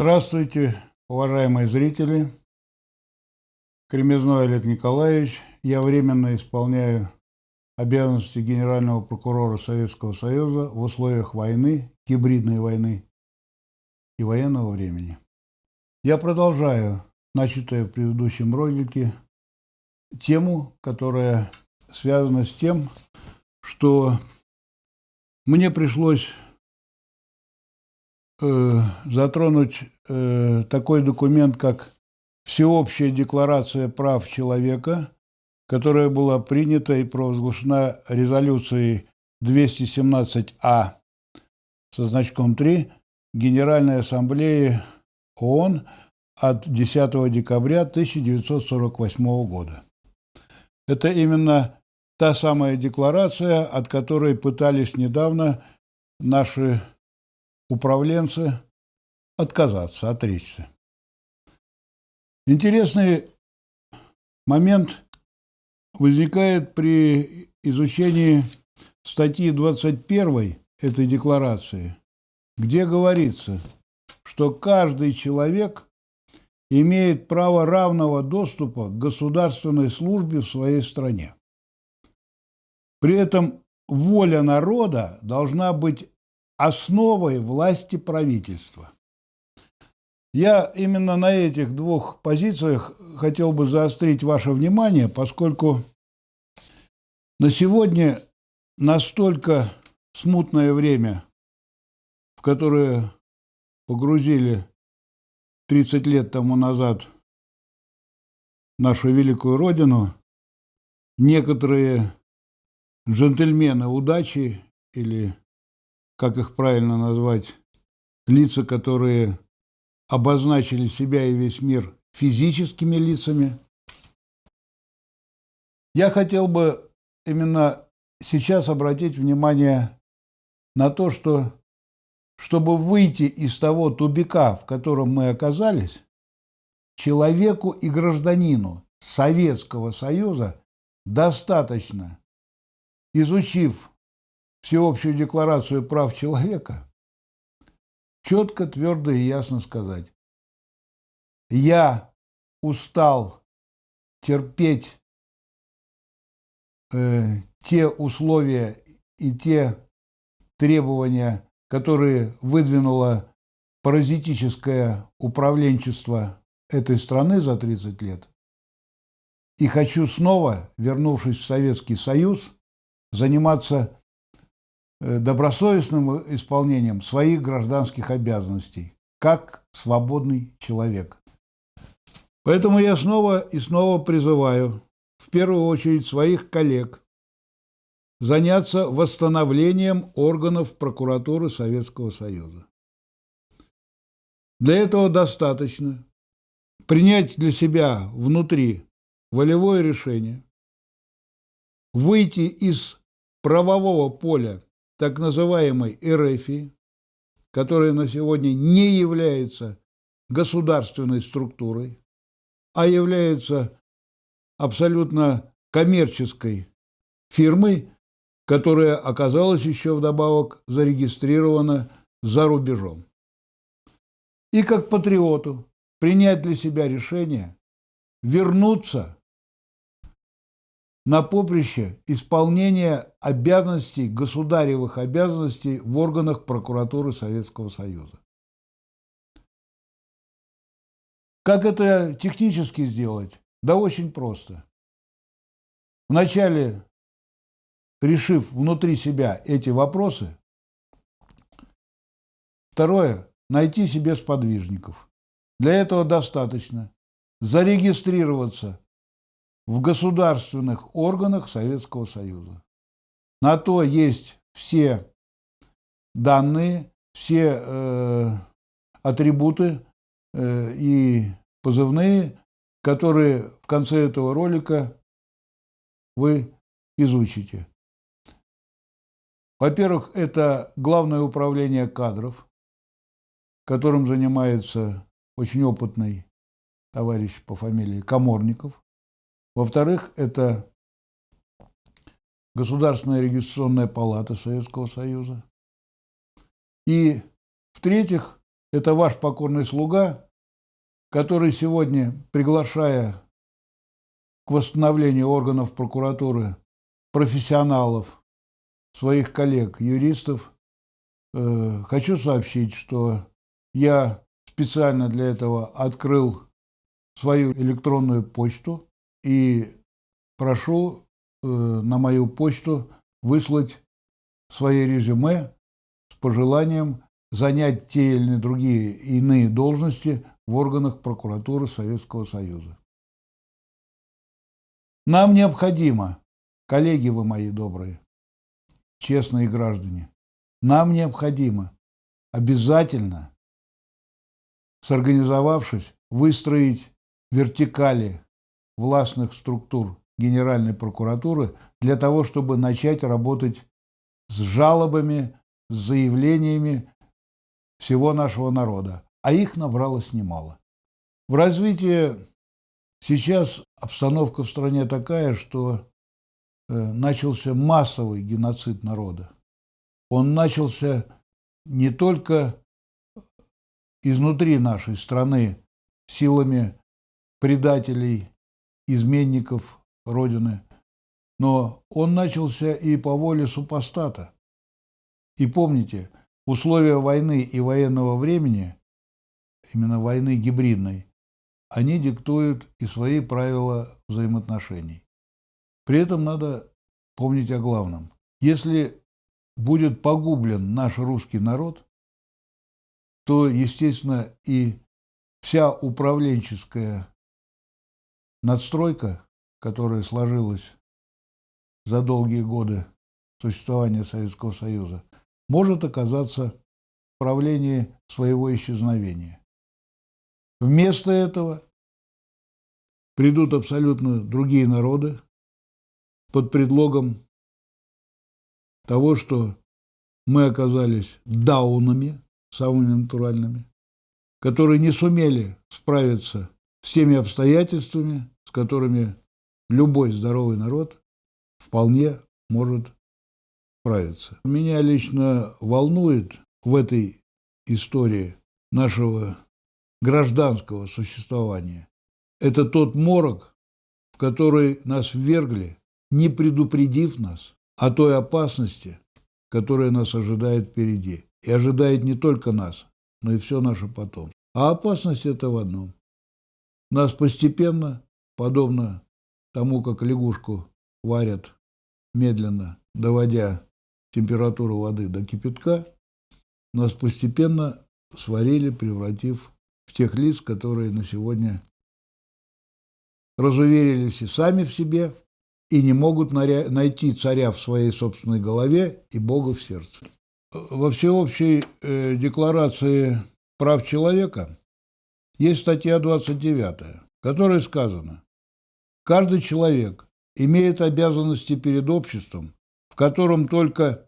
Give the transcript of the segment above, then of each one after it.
Здравствуйте, уважаемые зрители. Кремезной Олег Николаевич. Я временно исполняю обязанности генерального прокурора Советского Союза в условиях войны, гибридной войны и военного времени. Я продолжаю начатое в предыдущем ролике тему, которая связана с тем, что мне пришлось э, затронуть э, такой документ, как Всеобщая декларация прав человека, которая была принята и провозглашена резолюцией 217А со значком 3 Генеральной Ассамблеи ООН от 10 декабря 1948 года. Это именно та самая декларация, от которой пытались недавно наши управленцы отказаться, отречься. Интересный момент возникает при изучении статьи 21 этой декларации, где говорится, что каждый человек имеет право равного доступа к государственной службе в своей стране. При этом воля народа должна быть основой власти правительства. Я именно на этих двух позициях хотел бы заострить ваше внимание, поскольку на сегодня настолько смутное время, в которое погрузили 30 лет тому назад нашу великую родину, некоторые джентльмены удачи или, как их правильно назвать, лица, которые обозначили себя и весь мир физическими лицами. Я хотел бы именно сейчас обратить внимание на то, что чтобы выйти из того тубика, в котором мы оказались, человеку и гражданину Советского Союза достаточно, изучив Всеобщую декларацию прав человека, четко, твердо и ясно сказать. Я устал терпеть э, те условия и те требования, которые выдвинуло паразитическое управленчество этой страны за 30 лет. И хочу снова, вернувшись в Советский Союз, заниматься добросовестным исполнением своих гражданских обязанностей, как свободный человек. Поэтому я снова и снова призываю, в первую очередь, своих коллег заняться восстановлением органов прокуратуры Советского Союза. Для этого достаточно принять для себя внутри волевое решение, выйти из правового поля так называемой РФИ, которая на сегодня не является государственной структурой, а является абсолютно коммерческой фирмой, которая оказалась еще вдобавок зарегистрирована за рубежом. И как патриоту принять для себя решение вернуться на поприще исполнения обязанностей, государевых обязанностей в органах прокуратуры Советского Союза. Как это технически сделать? Да очень просто. Вначале, решив внутри себя эти вопросы, второе – найти себе сподвижников. Для этого достаточно зарегистрироваться в государственных органах Советского Союза. На то есть все данные, все э, атрибуты э, и позывные, которые в конце этого ролика вы изучите. Во-первых, это Главное управление кадров, которым занимается очень опытный товарищ по фамилии Коморников. Во-вторых, это Государственная регистрационная палата Советского Союза. И, в-третьих, Это ваш покорный слуга, который сегодня, приглашая к восстановлению органов прокуратуры профессионалов, своих коллег, юристов, э, хочу сообщить, что я специально для этого открыл свою электронную почту и прошу э, на мою почту выслать свои резюме с пожеланием занять те или другие иные должности в органах прокуратуры Советского Союза. Нам необходимо, коллеги вы мои добрые, честные граждане, нам необходимо обязательно, сорганизовавшись, выстроить вертикали властных структур Генеральной прокуратуры для того, чтобы начать работать с жалобами, с заявлениями всего нашего народа. А их набралось немало. В развитии сейчас обстановка в стране такая, что э, начался массовый геноцид народа. Он начался не только изнутри нашей страны силами предателей, изменников Родины, но он начался и по воле супостата. И помните, условия войны и военного времени, именно войны гибридной, они диктуют и свои правила взаимоотношений. При этом надо помнить о главном. Если будет погублен наш русский народ, то, естественно, и вся управленческая надстройка, которая сложилась за долгие годы существования Советского Союза, может оказаться в правлении своего исчезновения. Вместо этого придут абсолютно другие народы под предлогом того, что мы оказались даунами, самыми натуральными, которые не сумели справиться с теми обстоятельствами, с которыми любой здоровый народ вполне может справиться. Меня лично волнует в этой истории нашего гражданского существования. Это тот морок, в который нас ввергли, не предупредив нас о той опасности, которая нас ожидает впереди. И ожидает не только нас, но и все наше потом. А опасность это в одном. Нас постепенно, подобно тому, как лягушку варят медленно, доводя температуру воды до кипятка, нас постепенно сварили, превратив в тех лиц, которые на сегодня разуверились и сами в себе, и не могут найти царя в своей собственной голове и Бога в сердце. Во всеобщей э, декларации прав человека есть статья 29, в которой сказано, каждый человек имеет обязанности перед обществом, в котором только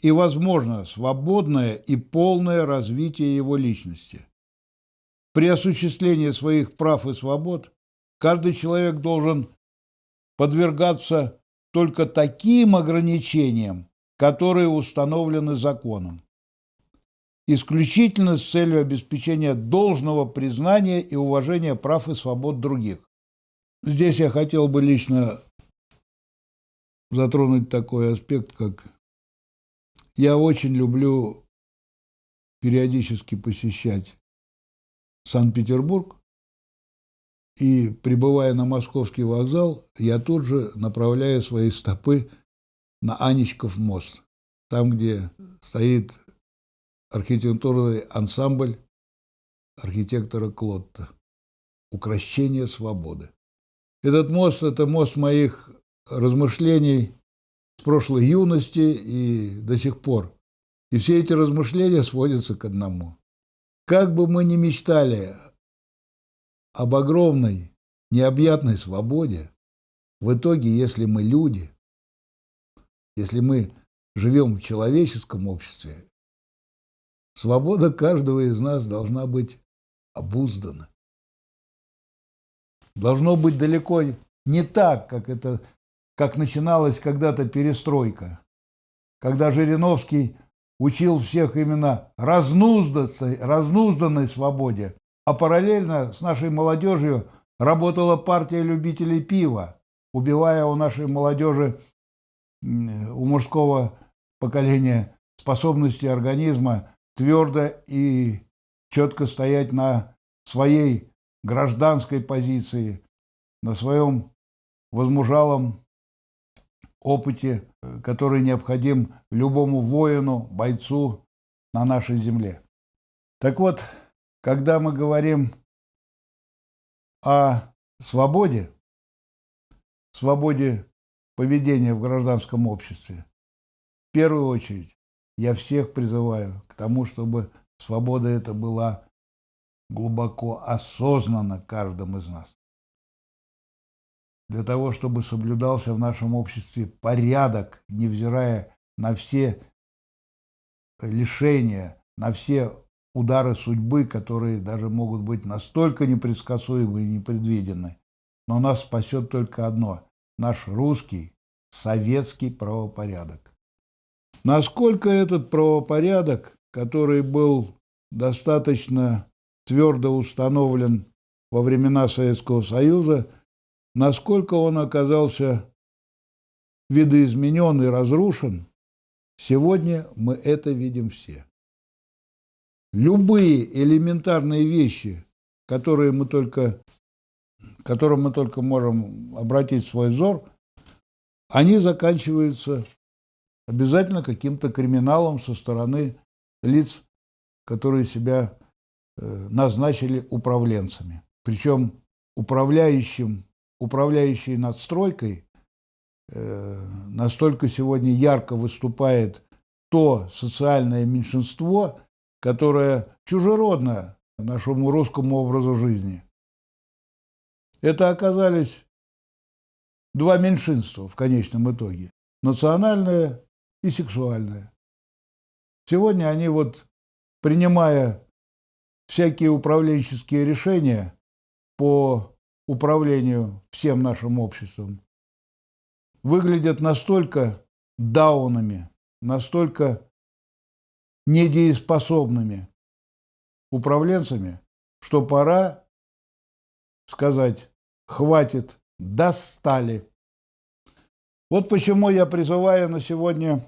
и возможно свободное и полное развитие его личности. При осуществлении своих прав и свобод каждый человек должен подвергаться только таким ограничениям, которые установлены законом, исключительно с целью обеспечения должного признания и уважения прав и свобод других. Здесь я хотел бы лично затронуть такой аспект, как я очень люблю периодически посещать Санкт-Петербург, и прибывая на московский вокзал, я тут же направляю свои стопы на Анечков мост, там, где стоит архитектурный ансамбль архитектора Клотта «Укращение свободы». Этот мост – это мост моих размышлений с прошлой юности и до сих пор. И все эти размышления сводятся к одному. Как бы мы ни мечтали об огромной, необъятной свободе, в итоге, если мы люди, если мы живем в человеческом обществе, свобода каждого из нас должна быть обуздана. Должно быть далеко не так, как это как начиналась когда-то перестройка, когда Жириновский учил всех именно разнузданной, разнузданной свободе, а параллельно с нашей молодежью работала партия любителей пива, убивая у нашей молодежи, у мужского поколения способности организма твердо и четко стоять на своей гражданской позиции, на своем возмужалом опыте, который необходим любому воину, бойцу на нашей земле. Так вот, когда мы говорим о свободе, свободе поведения в гражданском обществе, в первую очередь я всех призываю к тому, чтобы свобода эта была глубоко осознанна каждым из нас. Для того, чтобы соблюдался в нашем обществе порядок, невзирая на все лишения, на все удары судьбы, которые даже могут быть настолько непредсказуемы и непредвидены. Но нас спасет только одно – наш русский, советский правопорядок. Насколько этот правопорядок, который был достаточно твердо установлен во времена Советского Союза, насколько он оказался видоизменен и разрушен, сегодня мы это видим все. Любые элементарные вещи, которые мы только, которым мы только можем обратить свой взор, они заканчиваются обязательно каким-то криминалом со стороны лиц, которые себя назначили управленцами. Причем управляющим, управляющей надстройкой э, настолько сегодня ярко выступает то социальное меньшинство, которая чужеродна нашему русскому образу жизни. Это оказались два меньшинства в конечном итоге – национальное и сексуальное. Сегодня они вот, принимая всякие управленческие решения по управлению всем нашим обществом, выглядят настолько даунами, настолько недееспособными управленцами, что пора сказать «хватит, достали». Вот почему я призываю на сегодня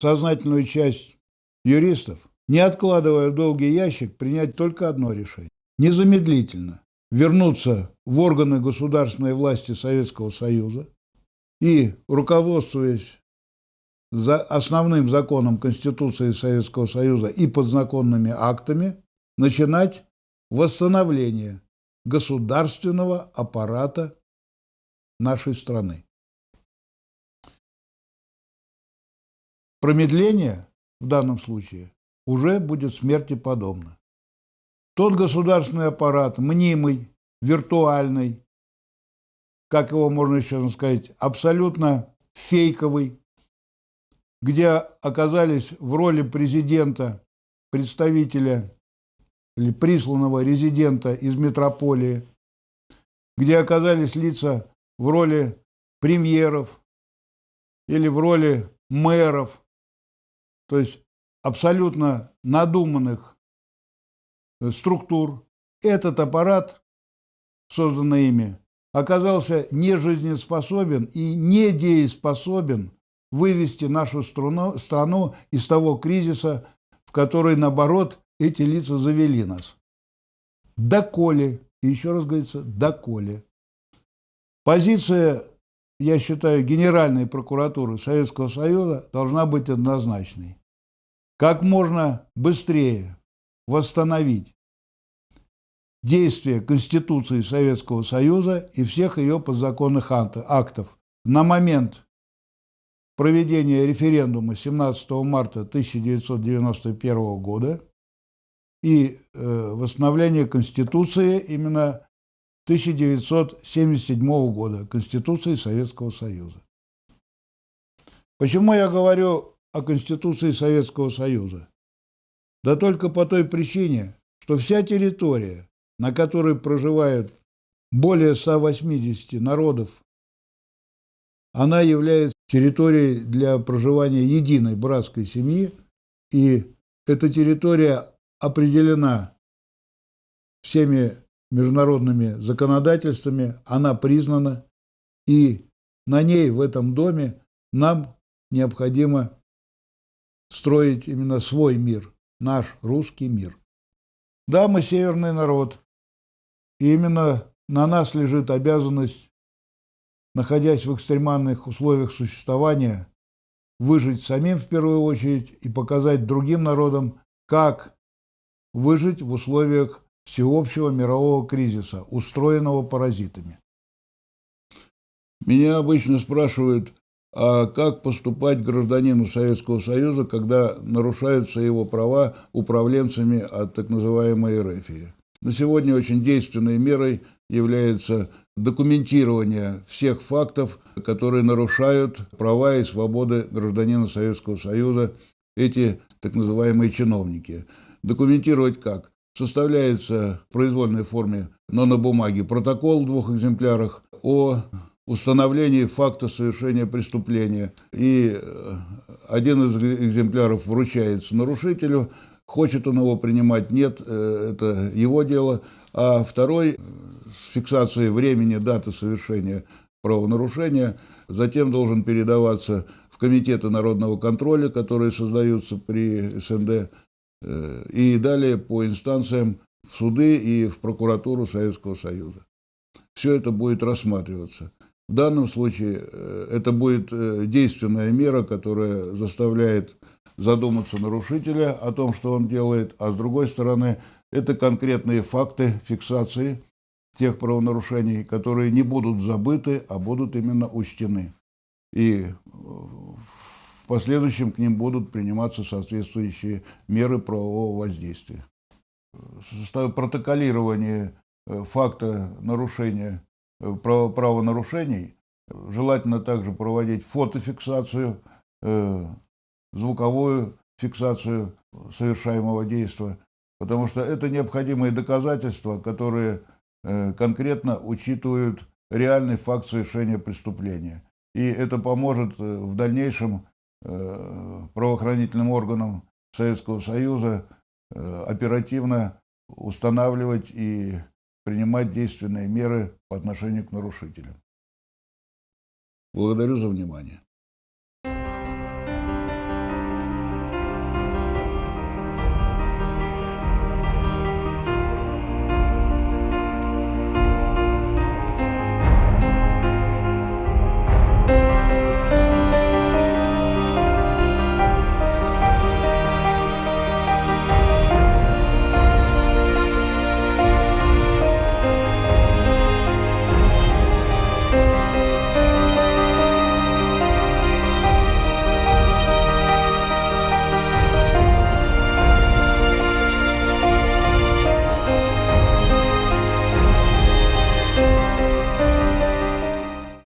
сознательную часть юристов, не откладывая в долгий ящик, принять только одно решение. Незамедлительно вернуться в органы государственной власти Советского Союза и, руководствуясь за основным законом Конституции Советского Союза и подзаконными актами начинать восстановление государственного аппарата нашей страны. Промедление в данном случае уже будет смерти подобно. Тот государственный аппарат, мнимый, виртуальный, как его можно еще сказать, абсолютно фейковый, где оказались в роли президента, представителя или присланного резидента из метрополии, где оказались лица в роли премьеров или в роли мэров, то есть абсолютно надуманных э, структур. Этот аппарат, созданный ими, оказался нежизнеспособен и недееспособен вывести нашу страну, страну из того кризиса, в который, наоборот, эти лица завели нас. Доколе, и еще раз говорится, доколе. Позиция, я считаю, Генеральной прокуратуры Советского Союза должна быть однозначной. Как можно быстрее восстановить действие Конституции Советского Союза и всех ее подзаконных актов на момент проведения референдума 17 марта 1991 года и э, восстановления Конституции именно 1977 года, Конституции Советского Союза. Почему я говорю о Конституции Советского Союза? Да только по той причине, что вся территория, на которой проживают более 180 народов она является территорией для проживания единой братской семьи, И эта территория определена всеми международными законодательствами, она признана, и на ней, в этом доме, нам необходимо строить именно свой мир, наш русский мир. Да, мы северный народ, и именно на нас лежит обязанность, находясь в экстремальных условиях существования, выжить самим в первую очередь и показать другим народам, как выжить в условиях всеобщего мирового кризиса, устроенного паразитами. Меня обычно спрашивают, а как поступать гражданину Советского Союза, когда нарушаются его права управленцами от так называемой РФИ. На сегодня очень действенной мерой является документирование всех фактов, которые нарушают права и свободы гражданина Советского Союза, эти так называемые чиновники. Документировать как? Составляется в произвольной форме, но на бумаге протокол в двух экземплярах о установлении факта совершения преступления. И э, один из экземпляров вручается нарушителю, хочет он его принимать, нет, э, это его дело. А второй э, с фиксацией времени, даты совершения правонарушения, затем должен передаваться в комитеты народного контроля, которые создаются при СНД, и далее по инстанциям в суды и в прокуратуру Советского Союза. Все это будет рассматриваться. В данном случае э, это будет э, действенная мера, которая заставляет задуматься нарушителя о том, что он делает, а с другой стороны, это конкретные факты фиксации тех правонарушений, которые не будут забыты, а будут именно учтены. И э, в последующем к ним будут приниматься соответствующие меры правового воздействия. Протоколирование факта нарушения правонарушений. Желательно также проводить фотофиксацию, э, звуковую фиксацию совершаемого действия, потому что это необходимые доказательства, которые э, конкретно учитывают реальный факт совершения преступления. И это поможет в дальнейшем правоохранительным органам Советского Союза оперативно устанавливать и принимать действенные меры по отношению к нарушителям. Благодарю за внимание.